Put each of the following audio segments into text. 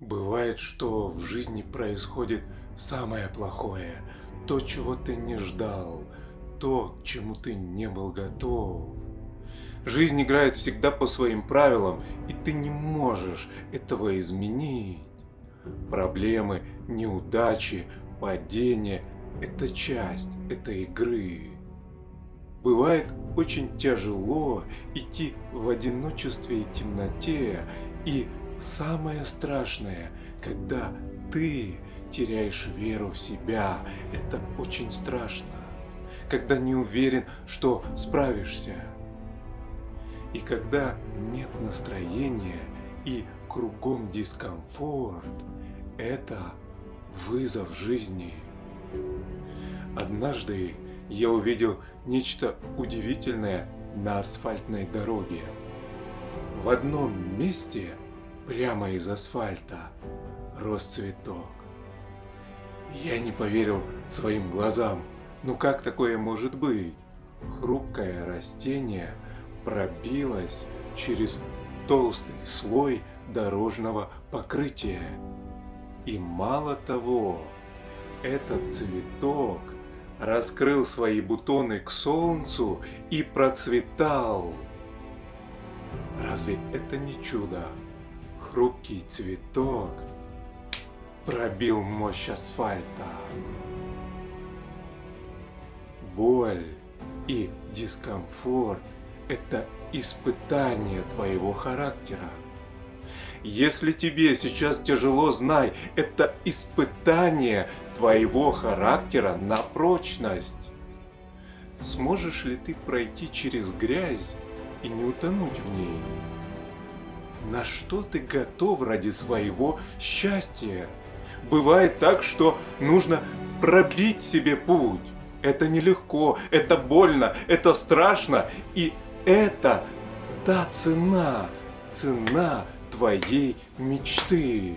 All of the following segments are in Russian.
Бывает, что в жизни происходит самое плохое, то, чего ты не ждал, то, к чему ты не был готов. Жизнь играет всегда по своим правилам, и ты не можешь этого изменить. Проблемы, неудачи, падения – это часть этой игры. Бывает очень тяжело идти в одиночестве и темноте, и самое страшное, когда ты теряешь веру в себя, это очень страшно, когда не уверен, что справишься. И когда нет настроения и кругом дискомфорт, это вызов жизни. Однажды я увидел нечто удивительное на асфальтной дороге. В одном месте, прямо из асфальта, рос цветок. Я не поверил своим глазам. Ну как такое может быть? Хрупкое растение пробилось через толстый слой дорожного покрытия. И мало того, этот цветок раскрыл свои бутоны к солнцу и процветал. Разве это не чудо? Хрупкий цветок пробил мощь асфальта. Боль и дискомфорт – это испытание твоего характера. Если тебе сейчас тяжело, знай, это испытание твоего характера на прочность. Сможешь ли ты пройти через грязь и не утонуть в ней? На что ты готов ради своего счастья? Бывает так, что нужно пробить себе путь. Это нелегко, это больно, это страшно. И это та цена, цена твоей мечты.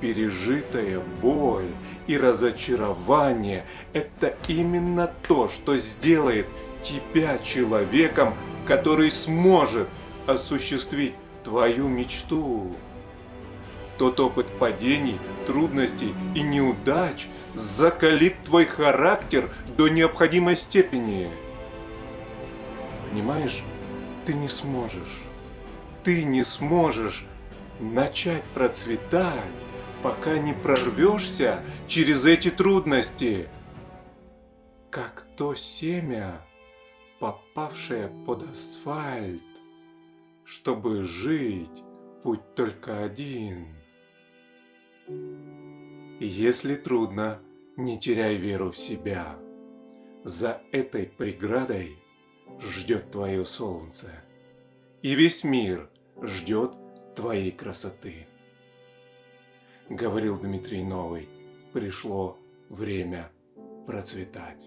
Пережитая боль и разочарование – это именно то, что сделает тебя человеком, который сможет осуществить твою мечту. Тот опыт падений, трудностей и неудач закалит твой характер до необходимой степени. Понимаешь, ты не сможешь ты не сможешь начать процветать, пока не прорвешься через эти трудности. Как то семя, попавшее под асфальт, чтобы жить, путь только один. Если трудно, не теряй веру в себя. За этой преградой ждет твое солнце. И весь мир ждет твоей красоты. Говорил Дмитрий Новый, пришло время процветать.